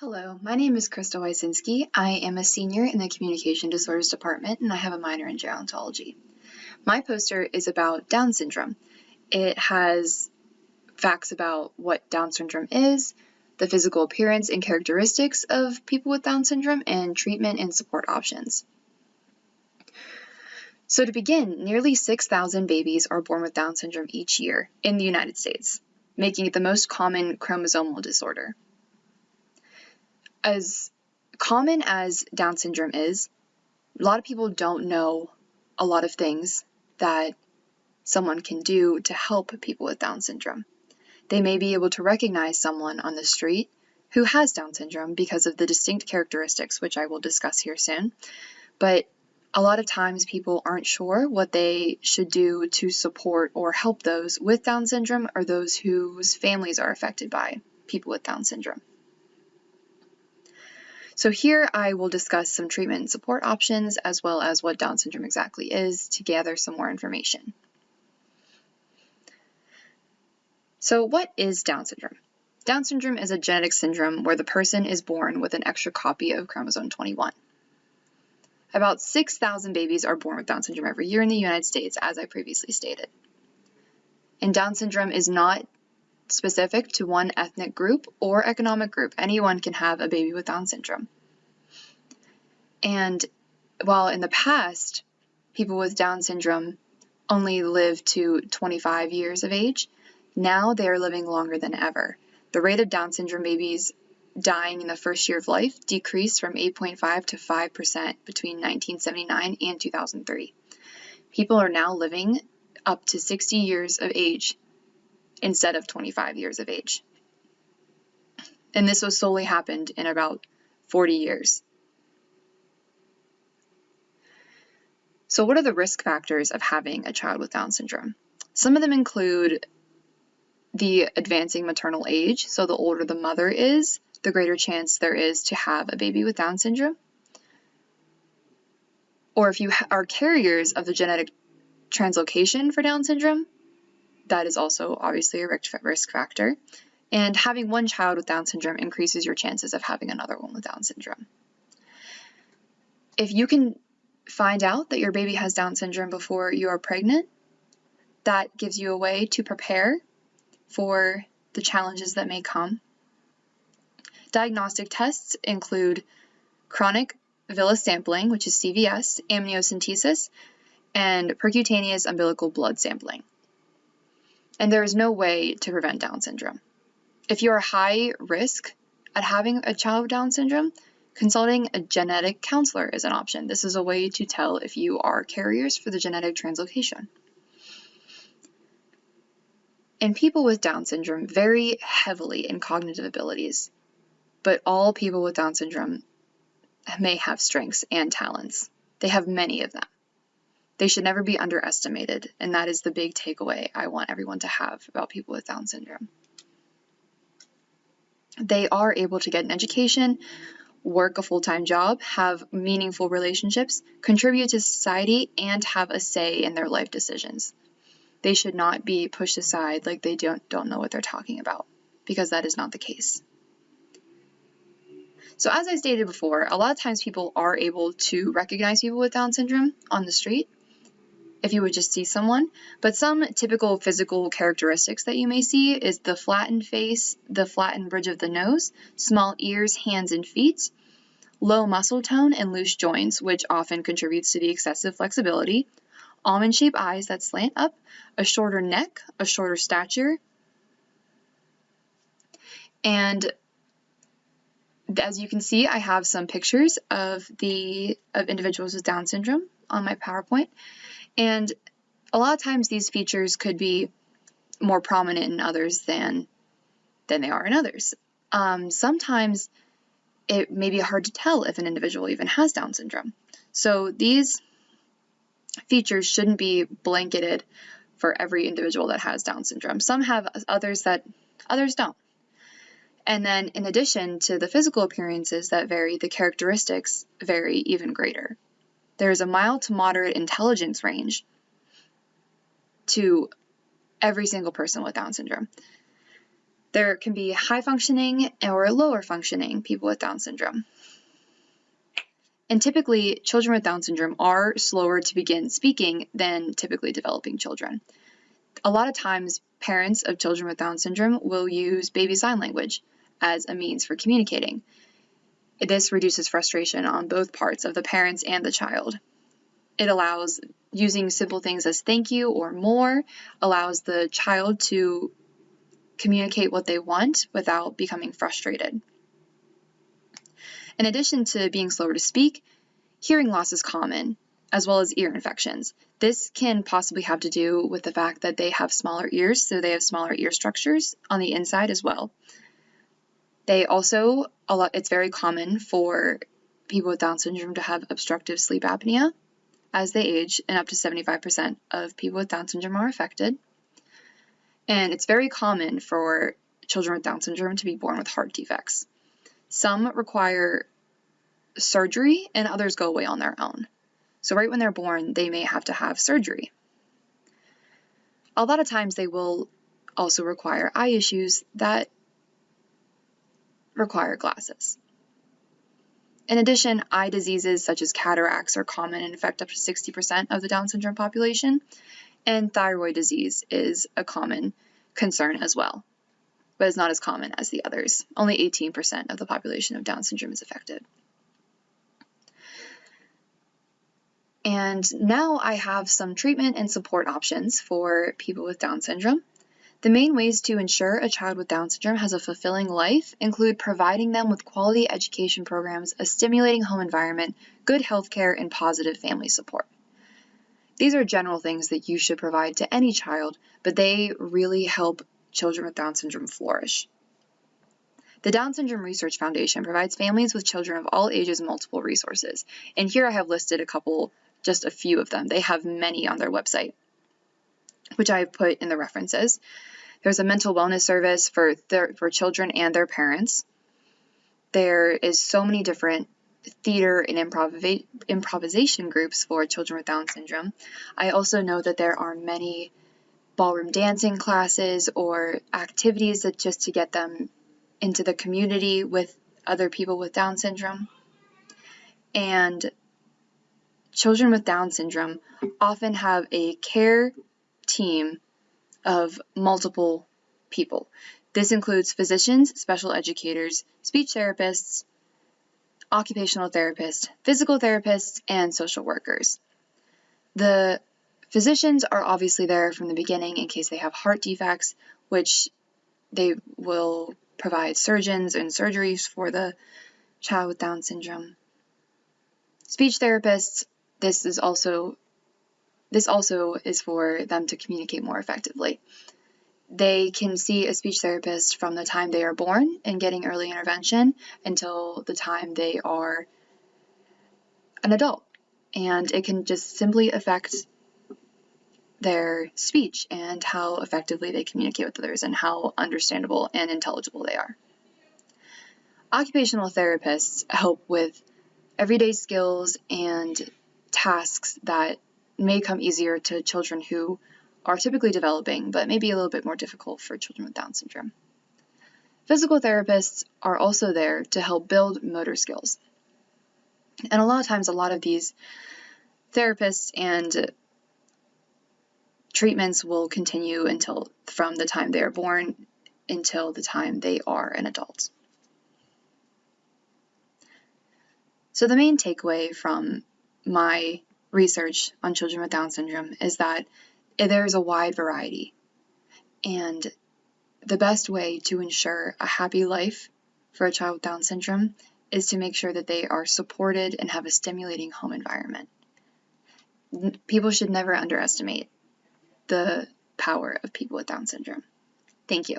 Hello, my name is Krista Wysinski. I am a senior in the Communication Disorders Department and I have a minor in gerontology. My poster is about Down syndrome. It has facts about what Down syndrome is, the physical appearance and characteristics of people with Down syndrome, and treatment and support options. So to begin, nearly 6,000 babies are born with Down syndrome each year in the United States, making it the most common chromosomal disorder. As common as Down syndrome is, a lot of people don't know a lot of things that someone can do to help people with Down syndrome. They may be able to recognize someone on the street who has Down syndrome because of the distinct characteristics, which I will discuss here soon, but a lot of times people aren't sure what they should do to support or help those with Down syndrome or those whose families are affected by people with Down syndrome. So here I will discuss some treatment and support options as well as what Down syndrome exactly is to gather some more information. So what is Down syndrome? Down syndrome is a genetic syndrome where the person is born with an extra copy of chromosome 21. About 6,000 babies are born with Down syndrome every year in the United States, as I previously stated. And Down syndrome is not specific to one ethnic group or economic group. Anyone can have a baby with Down syndrome. And while in the past, people with Down syndrome only lived to 25 years of age, now they are living longer than ever. The rate of Down syndrome babies dying in the first year of life decreased from 8.5 to 5% between 1979 and 2003. People are now living up to 60 years of age instead of 25 years of age. And this was solely happened in about 40 years. So what are the risk factors of having a child with Down syndrome? Some of them include the advancing maternal age. So the older the mother is, the greater chance there is to have a baby with Down syndrome. Or if you are carriers of the genetic translocation for Down syndrome, that is also obviously a risk factor. And having one child with Down syndrome increases your chances of having another one with Down syndrome. If you can find out that your baby has Down syndrome before you are pregnant, that gives you a way to prepare for the challenges that may come. Diagnostic tests include chorionic villus sampling, which is CVS, amniocentesis, and percutaneous umbilical blood sampling. And there is no way to prevent Down syndrome. If you are high risk at having a child with Down syndrome, consulting a genetic counselor is an option. This is a way to tell if you are carriers for the genetic translocation. And people with Down syndrome vary heavily in cognitive abilities, but all people with Down syndrome may have strengths and talents. They have many of them. They should never be underestimated, and that is the big takeaway I want everyone to have about people with Down syndrome. They are able to get an education, work a full-time job, have meaningful relationships, contribute to society, and have a say in their life decisions they should not be pushed aside like they don't, don't know what they're talking about, because that is not the case. So as I stated before, a lot of times people are able to recognize people with Down syndrome on the street if you would just see someone, but some typical physical characteristics that you may see is the flattened face, the flattened bridge of the nose, small ears, hands, and feet, low muscle tone, and loose joints, which often contributes to the excessive flexibility, almond-shaped eyes that slant up, a shorter neck, a shorter stature, and as you can see, I have some pictures of the of individuals with Down syndrome on my PowerPoint, and a lot of times these features could be more prominent in others than than they are in others. Um, sometimes it may be hard to tell if an individual even has Down syndrome. So these features shouldn't be blanketed for every individual that has Down syndrome. Some have others that others don't. And then in addition to the physical appearances that vary, the characteristics vary even greater. There is a mild to moderate intelligence range to every single person with Down syndrome. There can be high functioning or lower functioning people with Down syndrome. And typically, children with Down syndrome are slower to begin speaking than typically developing children. A lot of times, parents of children with Down syndrome will use baby sign language as a means for communicating. This reduces frustration on both parts of the parents and the child. It allows using simple things as thank you or more, allows the child to communicate what they want without becoming frustrated. In addition to being slower to speak, hearing loss is common, as well as ear infections. This can possibly have to do with the fact that they have smaller ears, so they have smaller ear structures on the inside as well. They also, a lot, it's very common for people with Down syndrome to have obstructive sleep apnea as they age, and up to 75% of people with Down syndrome are affected. And it's very common for children with Down syndrome to be born with heart defects. Some require surgery and others go away on their own. So, right when they're born, they may have to have surgery. A lot of times, they will also require eye issues that require glasses. In addition, eye diseases such as cataracts are common and affect up to 60% of the Down syndrome population, and thyroid disease is a common concern as well, but it's not as common as the others. Only 18% of the population of Down syndrome is affected. And now I have some treatment and support options for people with Down syndrome. The main ways to ensure a child with Down syndrome has a fulfilling life include providing them with quality education programs, a stimulating home environment, good health care, and positive family support. These are general things that you should provide to any child, but they really help children with Down syndrome flourish. The Down Syndrome Research Foundation provides families with children of all ages multiple resources. And here I have listed a couple, just a few of them. They have many on their website, which I have put in the references. There's a mental wellness service for, their, for children and their parents. There is so many different theater and improv- improvisation groups for children with Down syndrome. I also know that there are many ballroom dancing classes or activities that just to get them into the community with other people with Down syndrome. And children with Down syndrome often have a care team of multiple people. This includes physicians, special educators, speech therapists, occupational therapists, physical therapists, and social workers. The physicians are obviously there from the beginning in case they have heart defects, which they will provide surgeons and surgeries for the child with Down syndrome. Speech therapists, this is also this also is for them to communicate more effectively. They can see a speech therapist from the time they are born and getting early intervention until the time they are an adult. And it can just simply affect their speech and how effectively they communicate with others and how understandable and intelligible they are. Occupational therapists help with everyday skills and tasks that may come easier to children who are typically developing, but may be a little bit more difficult for children with Down syndrome. Physical therapists are also there to help build motor skills. And a lot of times, a lot of these therapists and treatments will continue until from the time they are born until the time they are an adult. So, the main takeaway from my research on children with Down syndrome is that there's a wide variety. And the best way to ensure a happy life for a child with Down syndrome is to make sure that they are supported and have a stimulating home environment. People should never underestimate the power of people with Down syndrome. Thank you.